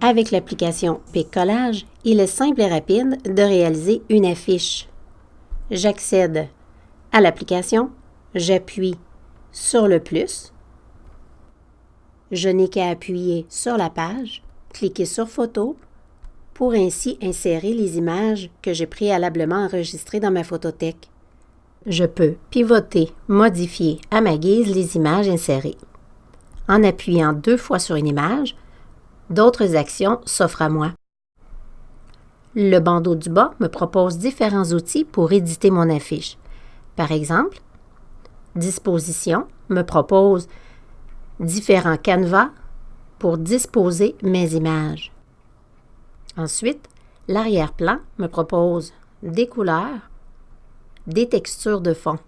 Avec l'application Pic Collage, il est simple et rapide de réaliser une affiche. J'accède à l'application, j'appuie sur le plus, je n'ai qu'à appuyer sur la page, cliquer sur Photo pour ainsi insérer les images que j'ai préalablement enregistrées dans ma photothèque. Je peux pivoter, modifier à ma guise les images insérées. En appuyant deux fois sur une image, d'autres actions s'offrent à moi. Le bandeau du bas me propose différents outils pour éditer mon affiche. Par exemple, Disposition me propose différents canevas pour disposer mes images. Ensuite, l'arrière-plan me propose des couleurs, des textures de fond.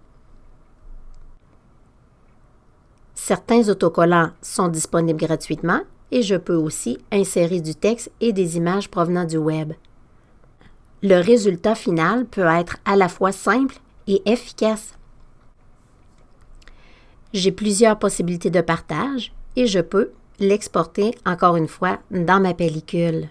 Certains autocollants sont disponibles gratuitement et je peux aussi insérer du texte et des images provenant du web. Le résultat final peut être à la fois simple et efficace. J'ai plusieurs possibilités de partage et je peux l'exporter encore une fois dans ma pellicule.